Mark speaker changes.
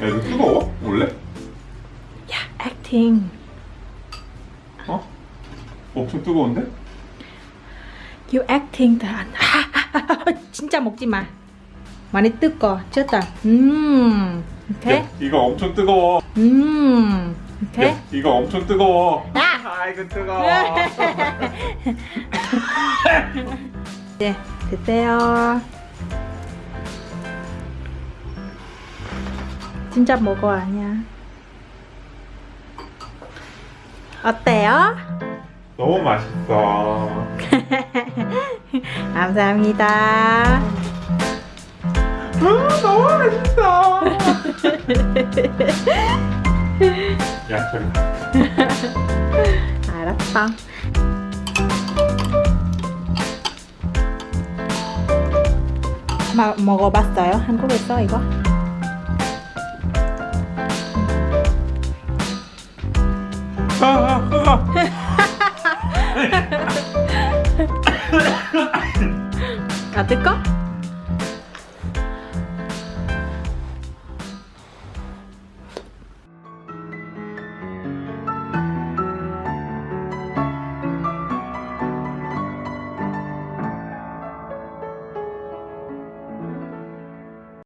Speaker 1: 야 이거 뜨거워? 원래?
Speaker 2: 야, 액팅.
Speaker 1: 어? 엄청 뜨거운데?
Speaker 2: You acting 다. 진짜 먹지 마. 많이 뜨거. 쳤다. 음. 오케이.
Speaker 1: 야, 이거 엄청 뜨거워.
Speaker 2: 음. 오케이.
Speaker 1: 야, 이거 엄청 뜨거워.
Speaker 2: 야!
Speaker 1: 아 이거 뜨거워.
Speaker 2: 네, 됐어요. 진짜 먹어 아니야. 어때요?
Speaker 1: 너무 맛있어.
Speaker 2: 감사합니다.
Speaker 1: 아, 너무 맛있어. 야 저리.
Speaker 2: 알았어. 마, 먹어봤어요? 한국에서 이거?
Speaker 1: 아,